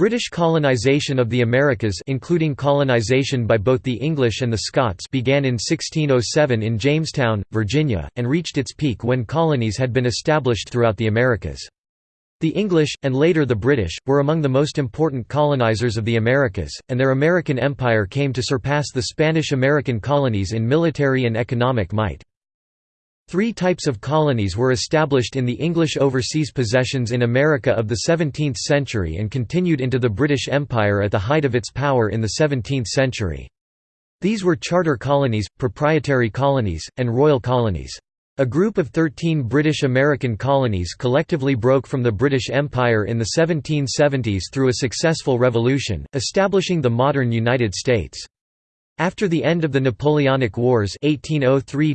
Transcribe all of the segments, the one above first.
British colonization of the Americas including colonization by both the English and the Scots began in 1607 in Jamestown, Virginia, and reached its peak when colonies had been established throughout the Americas. The English, and later the British, were among the most important colonizers of the Americas, and their American empire came to surpass the Spanish-American colonies in military and economic might. Three types of colonies were established in the English overseas possessions in America of the 17th century and continued into the British Empire at the height of its power in the 17th century. These were charter colonies, proprietary colonies, and royal colonies. A group of 13 British American colonies collectively broke from the British Empire in the 1770s through a successful revolution, establishing the modern United States. After the end of the Napoleonic Wars 1803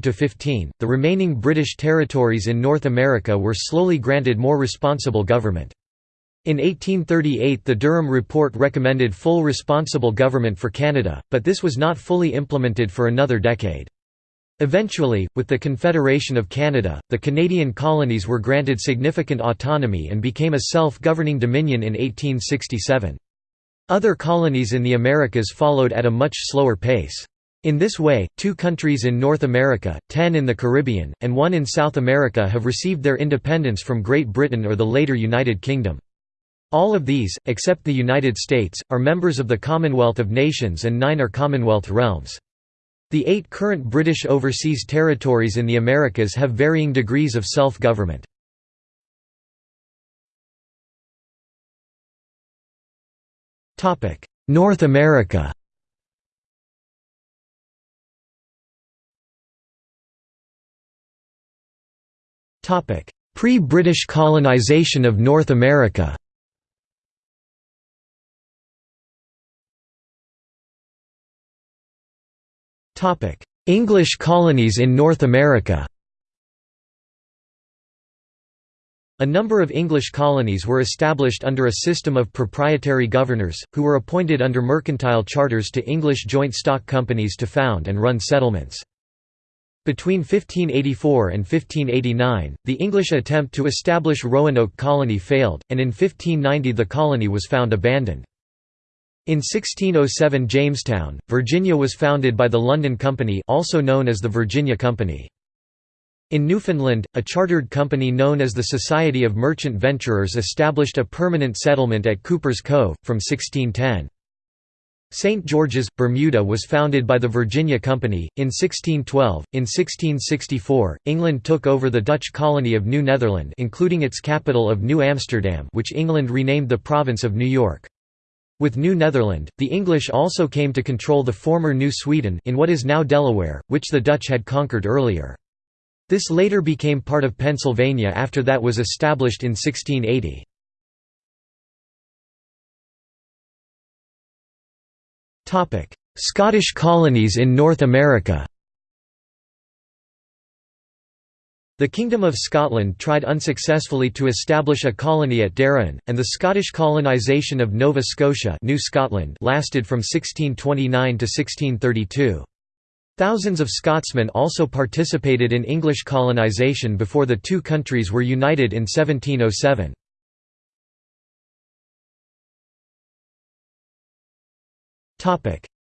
the remaining British territories in North America were slowly granted more responsible government. In 1838 the Durham Report recommended full responsible government for Canada, but this was not fully implemented for another decade. Eventually, with the Confederation of Canada, the Canadian colonies were granted significant autonomy and became a self-governing dominion in 1867. Other colonies in the Americas followed at a much slower pace. In this way, two countries in North America, ten in the Caribbean, and one in South America have received their independence from Great Britain or the later United Kingdom. All of these, except the United States, are members of the Commonwealth of Nations and nine are Commonwealth realms. The eight current British overseas territories in the Americas have varying degrees of self-government. North America. Pre-British colonization of North America. English colonies in North America A number of English colonies were established under a system of proprietary governors, who were appointed under mercantile charters to English joint stock companies to found and run settlements. Between 1584 and 1589, the English attempt to establish Roanoke Colony failed, and in 1590 the colony was found abandoned. In 1607 Jamestown, Virginia was founded by the London Company also known as the Virginia Company. In Newfoundland, a chartered company known as the Society of Merchant Venturers established a permanent settlement at Cuper's Cove, from 1610. St. George's, Bermuda was founded by the Virginia Company, in 1612. In 1664, England took over the Dutch colony of New Netherland including its capital of New Amsterdam which England renamed the province of New York. With New Netherland, the English also came to control the former New Sweden in what is now Delaware, which the Dutch had conquered earlier. This later became part of Pennsylvania after that was established in 1680. Scottish colonies in North America The Kingdom of Scotland tried unsuccessfully to establish a colony at Darien, and the Scottish colonisation of Nova Scotia New Scotland lasted from 1629 to 1632. Thousands of Scotsmen also participated in English colonisation before the two countries were united in 1707.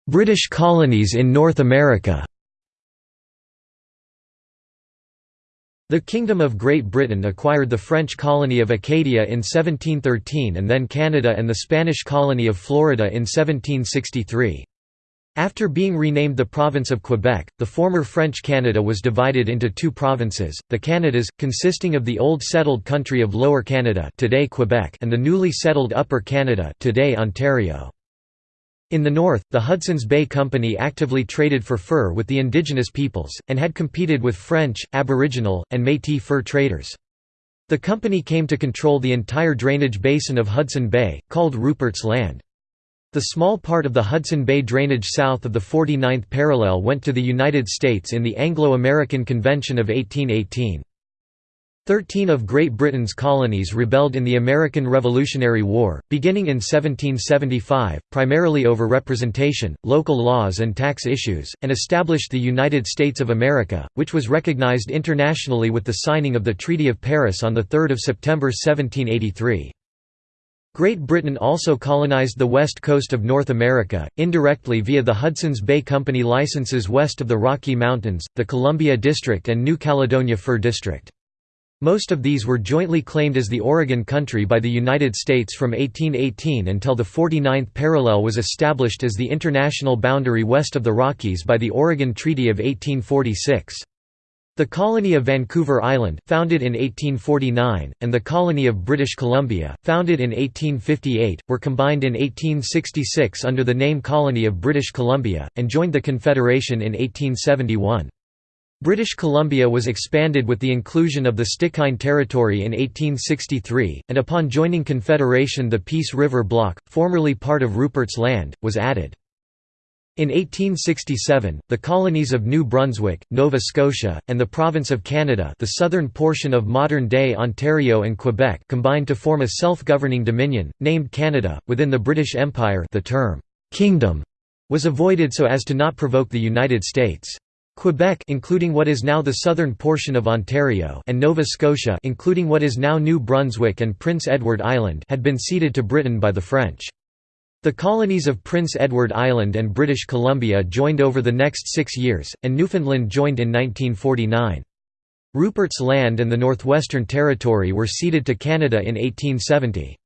British colonies in North America The Kingdom of Great Britain acquired the French colony of Acadia in 1713 and then Canada and the Spanish colony of Florida in 1763. After being renamed the province of Quebec, the former French Canada was divided into two provinces, the Canadas, consisting of the old settled country of Lower Canada today Quebec and the newly settled Upper Canada today Ontario. In the north, the Hudson's Bay Company actively traded for fur with the indigenous peoples, and had competed with French, Aboriginal, and Métis fur traders. The company came to control the entire drainage basin of Hudson Bay, called Rupert's Land. The small part of the Hudson Bay drainage south of the 49th parallel went to the United States in the Anglo-American Convention of 1818. Thirteen of Great Britain's colonies rebelled in the American Revolutionary War, beginning in 1775, primarily over representation, local laws and tax issues, and established the United States of America, which was recognized internationally with the signing of the Treaty of Paris on 3 September 1783. Great Britain also colonized the west coast of North America, indirectly via the Hudson's Bay Company licenses west of the Rocky Mountains, the Columbia District and New Caledonia Fur District. Most of these were jointly claimed as the Oregon Country by the United States from 1818 until the 49th parallel was established as the international boundary west of the Rockies by the Oregon Treaty of 1846. The colony of Vancouver Island, founded in 1849, and the colony of British Columbia, founded in 1858, were combined in 1866 under the name Colony of British Columbia, and joined the Confederation in 1871. British Columbia was expanded with the inclusion of the Stikine Territory in 1863, and upon joining Confederation the Peace River Block, formerly part of Rupert's Land, was added. In 1867, the colonies of New Brunswick, Nova Scotia, and the Province of Canada the southern portion of modern-day Ontario and Quebec combined to form a self-governing dominion, named Canada. Within the British Empire the term, "'Kingdom' was avoided so as to not provoke the United States. Quebec including what is now the southern portion of Ontario and Nova Scotia including what is now New Brunswick and Prince Edward Island had been ceded to Britain by the French. The colonies of Prince Edward Island and British Columbia joined over the next six years, and Newfoundland joined in 1949. Rupert's Land and the Northwestern Territory were ceded to Canada in 1870.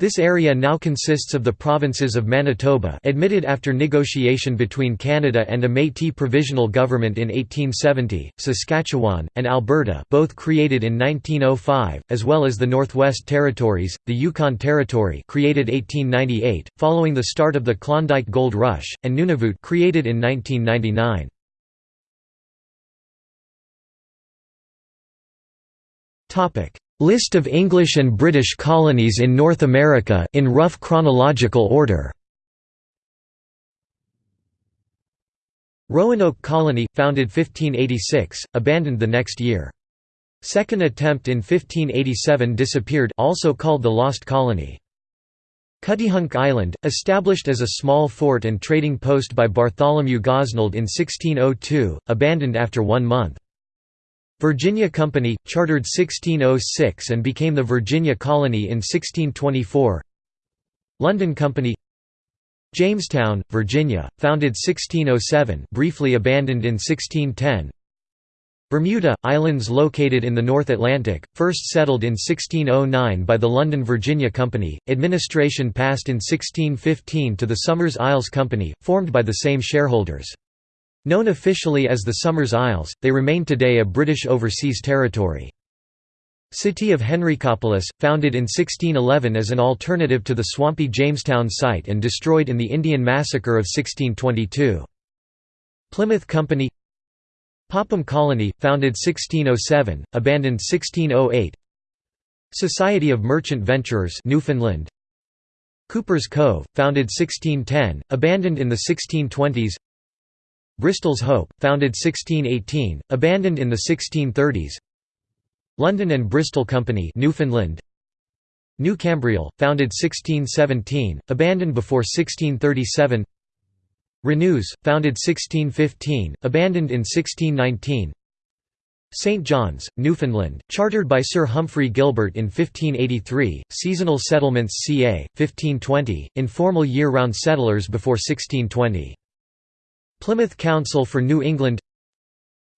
This area now consists of the provinces of Manitoba admitted after negotiation between Canada and a Métis provisional government in 1870, Saskatchewan, and Alberta both created in 1905, as well as the Northwest Territories, the Yukon Territory created 1898, following the start of the Klondike Gold Rush, and Nunavut created in 1999. List of English and British colonies in North America in rough chronological order. Roanoke Colony, founded 1586, abandoned the next year. Second attempt in 1587 disappeared also called the Lost Colony. Cuttyhunk Island, established as a small fort and trading post by Bartholomew Gosnold in 1602, abandoned after one month. Virginia Company, chartered 1606 and became the Virginia Colony in 1624 London Company Jamestown, Virginia, founded 1607 briefly abandoned in 1610 Bermuda, islands located in the North Atlantic, first settled in 1609 by the London Virginia Company, administration passed in 1615 to the Somers Isles Company, formed by the same shareholders. Known officially as the Somers Isles, they remain today a British overseas territory. City of Henricopolis, founded in 1611 as an alternative to the swampy Jamestown site and destroyed in the Indian Massacre of 1622. Plymouth Company Popham Colony, founded 1607, abandoned 1608 Society of Merchant Venturers Newfoundland Cuper's Cove, founded 1610, abandoned in the 1620s Bristol's Hope, founded 1618, abandoned in the 1630s London and Bristol Company Newfoundland New Cambriol, founded 1617, abandoned before 1637 Renews, founded 1615, abandoned in 1619 St. John's, Newfoundland, chartered by Sir Humphrey Gilbert in 1583, seasonal settlements ca. 1520, informal year-round settlers before 1620 Plymouth Council for New England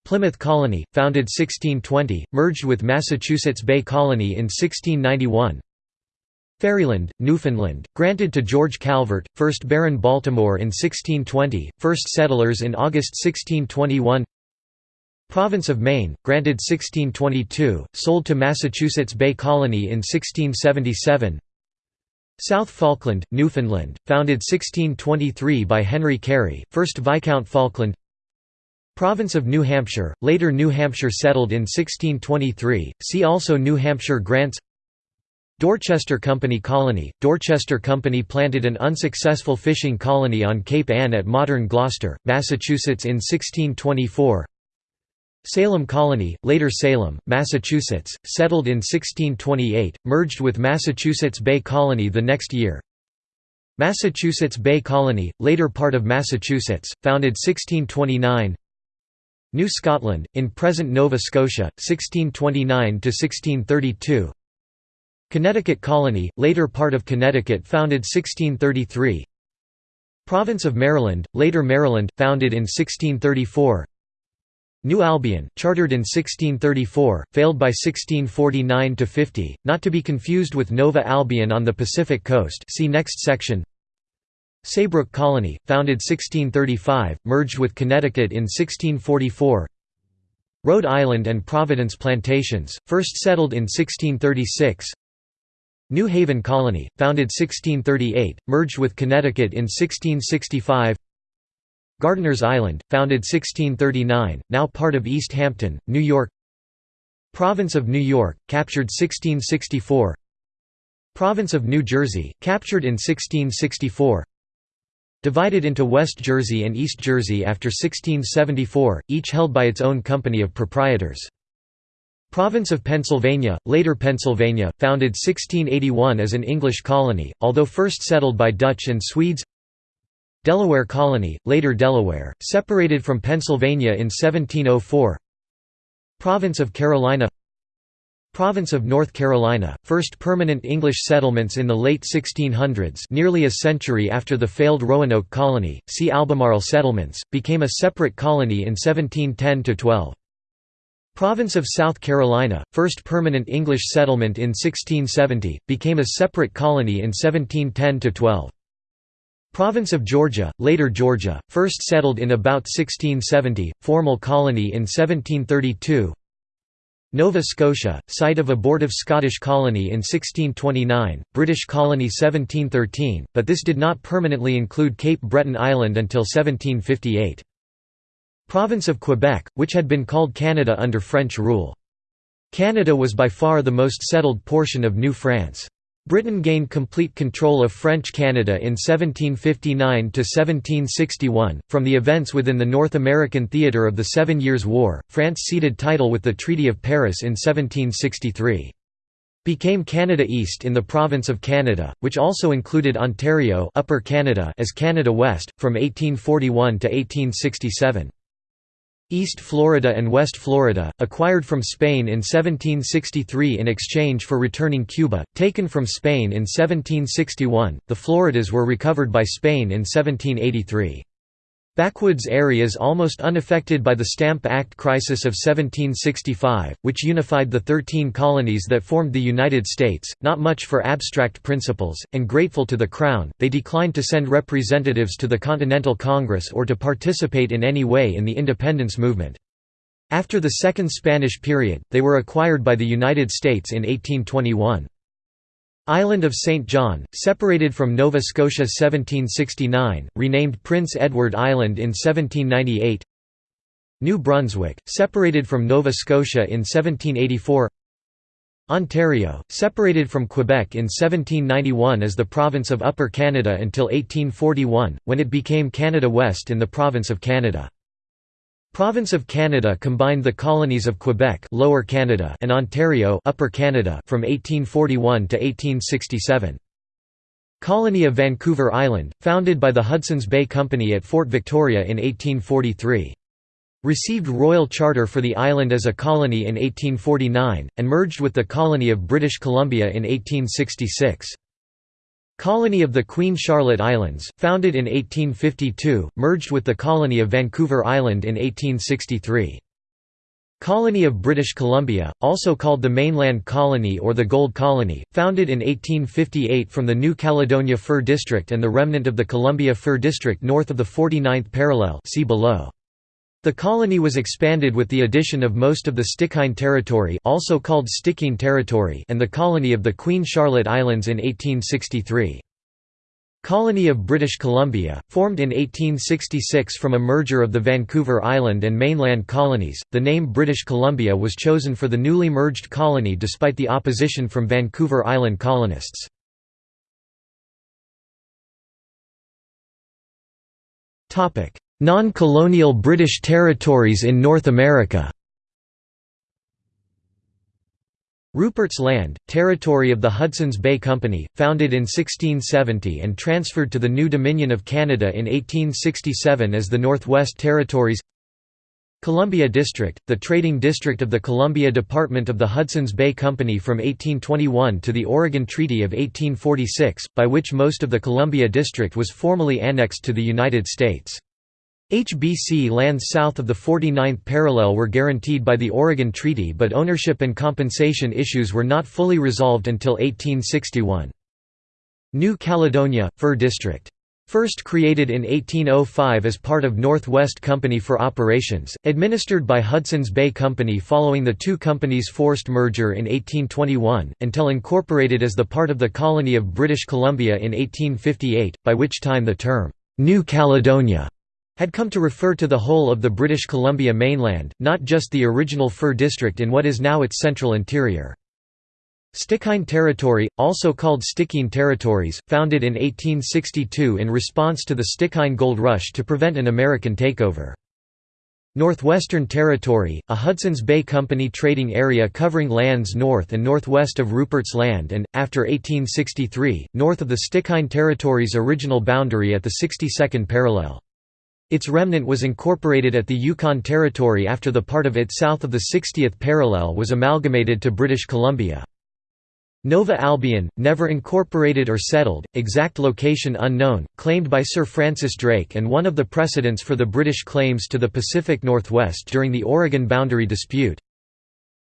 Plymouth Colony, founded 1620, merged with Massachusetts Bay Colony in 1691 Ferryland, Newfoundland, granted to George Calvert, 1st Baron Baltimore in 1620, first settlers in August 1621 Province of Maine, granted 1622, sold to Massachusetts Bay Colony in 1677 South Falkland, Newfoundland, founded 1623 by Henry Carey, 1st Viscount Falkland. Province of New Hampshire, later New Hampshire settled in 1623, see also New Hampshire grants. Dorchester Company Colony – Dorchester Company planted an unsuccessful fishing colony on Cape Ann at modern Gloucester, Massachusetts in 1624 Salem Colony, later Salem, Massachusetts, settled in 1628, merged with Massachusetts Bay Colony the next year. Massachusetts Bay Colony, later part of Massachusetts, founded 1629 New Scotland, in present Nova Scotia, 1629–1632 Connecticut Colony, later part of Connecticut founded 1633 Province of Maryland, later Maryland, founded in 1634 New Albion, chartered in 1634, failed by 1649–50, not to be confused with Nova Albion on the Pacific coast see next section. Saybrook Colony, founded 1635, merged with Connecticut in 1644 Rhode Island and Providence Plantations, first settled in 1636 New Haven Colony, founded 1638, merged with Connecticut in 1665 Gardiner's Island, founded 1639, now part of East Hampton, New York. Province of New York, captured 1664 Province of New Jersey, captured in 1664 Divided into West Jersey and East Jersey after 1674, each held by its own company of proprietors. Province of Pennsylvania, later Pennsylvania, founded 1681 as an English colony, although first settled by Dutch and Swedes Delaware Colony, later Delaware, separated from Pennsylvania in 1704 Province of Carolina Province of North Carolina, first permanent English settlements in the late 1600s nearly a century after the failed Roanoke Colony, see Albemarle settlements, became a separate colony in 1710–12. Province of South Carolina, first permanent English settlement in 1670, became a separate colony in 1710–12. Province of Georgia, later Georgia, first settled in about 1670, formal colony in 1732 Nova Scotia, site of abortive Scottish colony in 1629, British colony 1713, but this did not permanently include Cape Breton Island until 1758. Province of Quebec, which had been called Canada under French rule. Canada was by far the most settled portion of New France. Britain gained complete control of French Canada in 1759–1761. From the events within the North American theatre of the Seven Years' War, France ceded title with the Treaty of Paris in 1763. Became Canada East in the province of Canada, which also included Ontario Upper Canada as Canada West, from 1841 to 1867. East Florida and West Florida, acquired from Spain in 1763 in exchange for returning Cuba, taken from Spain in 1761, the Floridas were recovered by Spain in 1783. Backwoods areas almost unaffected by the Stamp Act crisis of 1765, which unified the thirteen colonies that formed the United States, not much for abstract principles, and grateful to the Crown, they declined to send representatives to the Continental Congress or to participate in any way in the independence movement. After the Second Spanish period, they were acquired by the United States in 1821. Island of St. John, separated from Nova Scotia 1769, renamed Prince Edward Island in 1798 New Brunswick, separated from Nova Scotia in 1784 Ontario, separated from Quebec in 1791 as the province of Upper Canada until 1841, when it became Canada West in the province of Canada. Province of Canada combined the colonies of Quebec Lower Canada and Ontario Upper Canada from 1841 to 1867. Colony of Vancouver Island, founded by the Hudson's Bay Company at Fort Victoria in 1843. Received royal charter for the island as a colony in 1849, and merged with the colony of British Columbia in 1866. Colony of the Queen Charlotte Islands, founded in 1852, merged with the colony of Vancouver Island in 1863. Colony of British Columbia, also called the Mainland Colony or the Gold Colony, founded in 1858 from the New Caledonia Fur District and the remnant of the Columbia Fur District north of the 49th parallel see below. The colony was expanded with the addition of most of the Stikine Territory also called Stikine Territory and the colony of the Queen Charlotte Islands in 1863. Colony of British Columbia, formed in 1866 from a merger of the Vancouver Island and mainland colonies, the name British Columbia was chosen for the newly merged colony despite the opposition from Vancouver Island colonists. Non-colonial British territories in North America Rupert's Land, territory of the Hudson's Bay Company, founded in 1670 and transferred to the new Dominion of Canada in 1867 as the Northwest Territories Columbia District, the trading district of the Columbia Department of the Hudson's Bay Company from 1821 to the Oregon Treaty of 1846, by which most of the Columbia District was formally annexed to the United States. HBC lands south of the 49th parallel were guaranteed by the Oregon Treaty but ownership and compensation issues were not fully resolved until 1861. New Caledonia, Fur District First created in 1805 as part of Northwest Company for operations, administered by Hudson's Bay Company following the two companies' forced merger in 1821, until incorporated as the part of the colony of British Columbia in 1858, by which time the term, "'New Caledonia' had come to refer to the whole of the British Columbia mainland, not just the original fur district in what is now its central interior. Stikine Territory, also called Stikine Territories, founded in 1862 in response to the Stikine Gold Rush to prevent an American takeover. Northwestern Territory, a Hudson's Bay Company trading area covering lands north and northwest of Rupert's Land and, after 1863, north of the Stikine Territory's original boundary at the 62nd parallel. Its remnant was incorporated at the Yukon Territory after the part of it south of the 60th parallel was amalgamated to British Columbia. Nova Albion, never incorporated or settled, exact location unknown, claimed by Sir Francis Drake and one of the precedents for the British claims to the Pacific Northwest during the Oregon boundary dispute.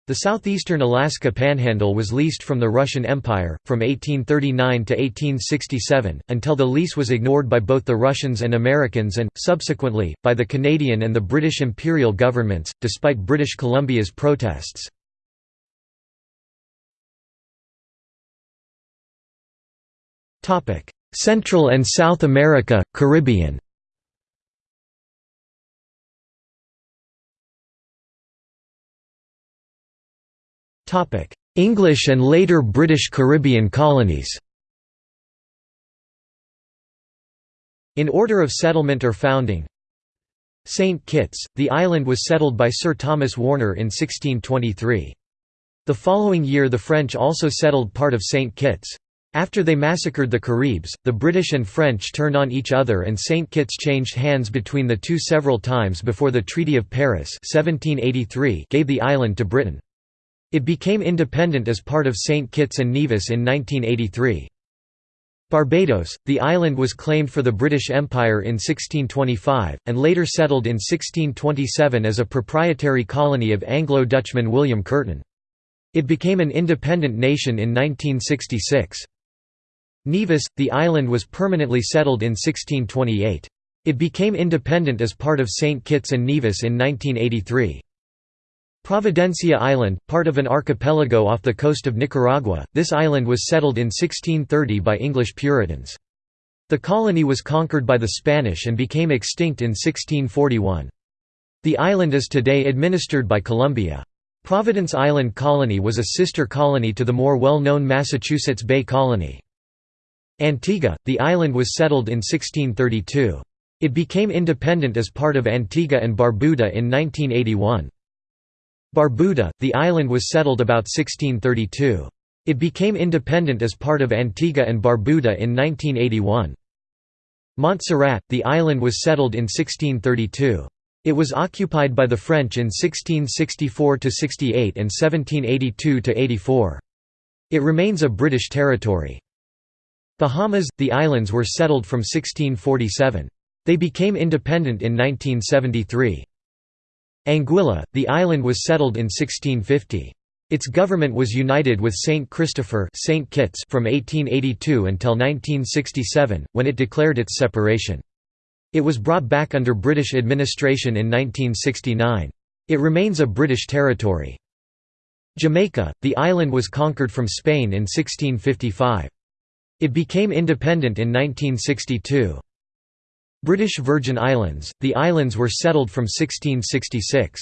The southeastern Alaska Panhandle was leased from the Russian Empire, from 1839 to 1867, until the lease was ignored by both the Russians and Americans and, subsequently, by the Canadian and the British imperial governments, despite British Columbia's protests. Central and South America, Caribbean English and later British Caribbean colonies In order of settlement or founding St. Kitts, the island was settled by Sir Thomas Warner in 1623. The following year the French also settled part of St. Kitts. After they massacred the Caribs, the British and French turned on each other and St. Kitts changed hands between the two several times before the Treaty of Paris 1783 gave the island to Britain. It became independent as part of St. Kitts and Nevis in 1983. Barbados, the island was claimed for the British Empire in 1625, and later settled in 1627 as a proprietary colony of Anglo-Dutchman William Courten. It became an independent nation in 1966. Nevis, the island was permanently settled in 1628. It became independent as part of St. Kitts and Nevis in 1983. Providencia Island, part of an archipelago off the coast of Nicaragua, this island was settled in 1630 by English Puritans. The colony was conquered by the Spanish and became extinct in 1641. The island is today administered by Colombia. Providence Island Colony was a sister colony to the more well-known Massachusetts Bay Colony. Antigua, the island was settled in 1632. It became independent as part of Antigua and Barbuda in 1981. Barbuda, the island was settled about 1632. It became independent as part of Antigua and Barbuda in 1981. Montserrat, the island was settled in 1632. It was occupied by the French in 1664–68 and 1782–84. It remains a British territory. Bahamas, the islands were settled from 1647. They became independent in 1973. Anguilla, the island was settled in 1650. Its government was united with St. Christopher St. Kitts from 1882 until 1967, when it declared its separation. It was brought back under British administration in 1969. It remains a British territory. Jamaica, the island was conquered from Spain in 1655. It became independent in 1962. British Virgin Islands, the islands were settled from 1666.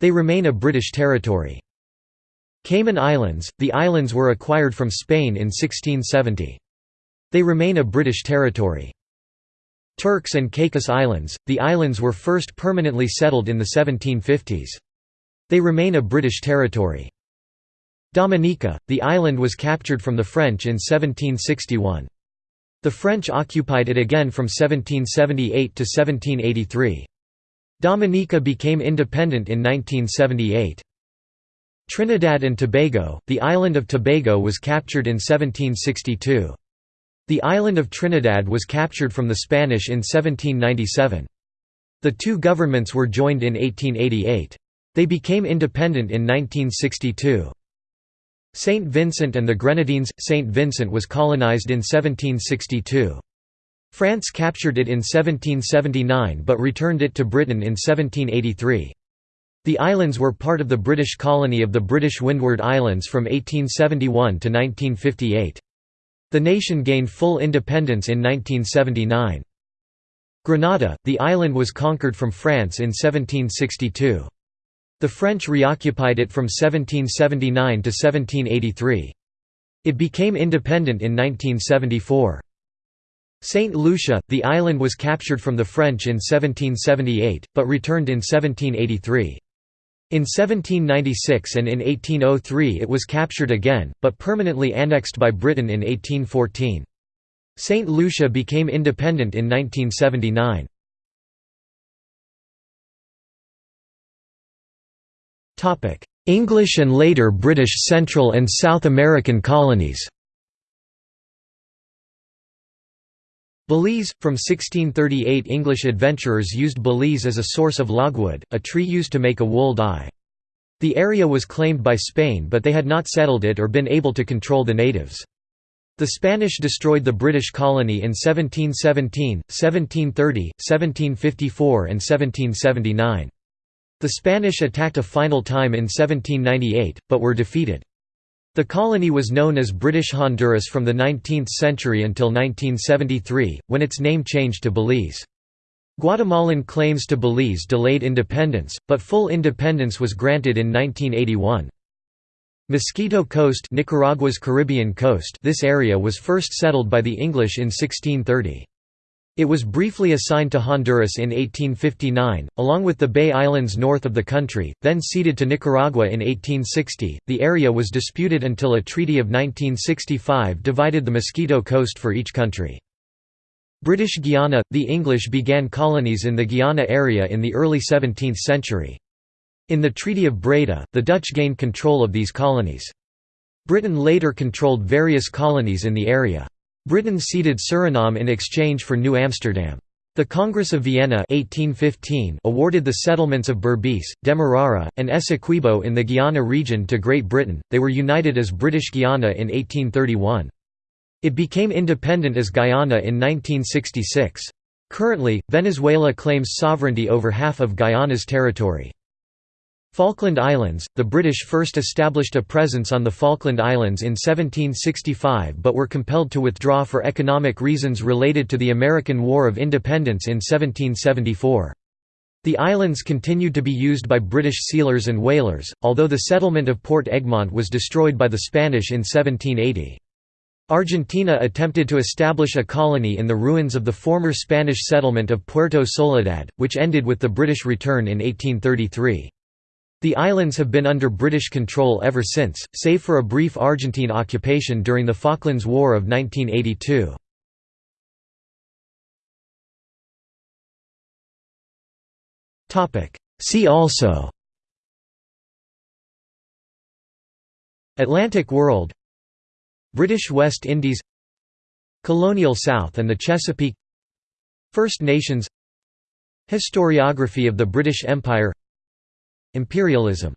They remain a British territory. Cayman Islands, the islands were acquired from Spain in 1670. They remain a British territory. Turks and Caicos Islands, the islands were first permanently settled in the 1750s. They remain a British territory. Dominica, the island was captured from the French in 1761. The French occupied it again from 1778 to 1783. Dominica became independent in 1978. Trinidad and Tobago – The island of Tobago was captured in 1762. The island of Trinidad was captured from the Spanish in 1797. The two governments were joined in 1888. They became independent in 1962. St. Vincent and the Grenadines – St. Vincent was colonized in 1762. France captured it in 1779 but returned it to Britain in 1783. The islands were part of the British colony of the British Windward Islands from 1871 to 1958. The nation gained full independence in 1979. Grenada, the island was conquered from France in 1762. The French reoccupied it from 1779 to 1783. It became independent in 1974. Saint Lucia, the island was captured from the French in 1778, but returned in 1783. In 1796 and in 1803 it was captured again, but permanently annexed by Britain in 1814. Saint Lucia became independent in 1979. English and later British Central and South American colonies Belize – From 1638 English adventurers used Belize as a source of logwood, a tree used to make a wool dye. The area was claimed by Spain but they had not settled it or been able to control the natives. The Spanish destroyed the British colony in 1717, 1730, 1754 and 1779. The Spanish attacked a final time in 1798, but were defeated. The colony was known as British Honduras from the 19th century until 1973, when its name changed to Belize. Guatemalan claims to Belize delayed independence, but full independence was granted in 1981. Mosquito Coast Nicaragua's Caribbean coast this area was first settled by the English in 1630. It was briefly assigned to Honduras in 1859, along with the Bay Islands north of the country, then ceded to Nicaragua in 1860. The area was disputed until a treaty of 1965 divided the Mosquito Coast for each country. British Guiana – The English began colonies in the Guiana area in the early 17th century. In the Treaty of Breda, the Dutch gained control of these colonies. Britain later controlled various colonies in the area. Britain ceded Suriname in exchange for New Amsterdam. The Congress of Vienna 1815 awarded the settlements of Berbice, Demerara, and Essequibo in the Guiana region to Great Britain, they were united as British Guiana in 1831. It became independent as Guyana in 1966. Currently, Venezuela claims sovereignty over half of Guyana's territory. Falkland Islands – The British first established a presence on the Falkland Islands in 1765 but were compelled to withdraw for economic reasons related to the American War of Independence in 1774. The islands continued to be used by British sealers and whalers, although the settlement of Port Egmont was destroyed by the Spanish in 1780. Argentina attempted to establish a colony in the ruins of the former Spanish settlement of Puerto Soledad, which ended with the British return in 1833. The islands have been under British control ever since, save for a brief Argentine occupation during the Falklands War of 1982. See also Atlantic world British West Indies Colonial South and the Chesapeake First Nations Historiography of the British Empire Imperialism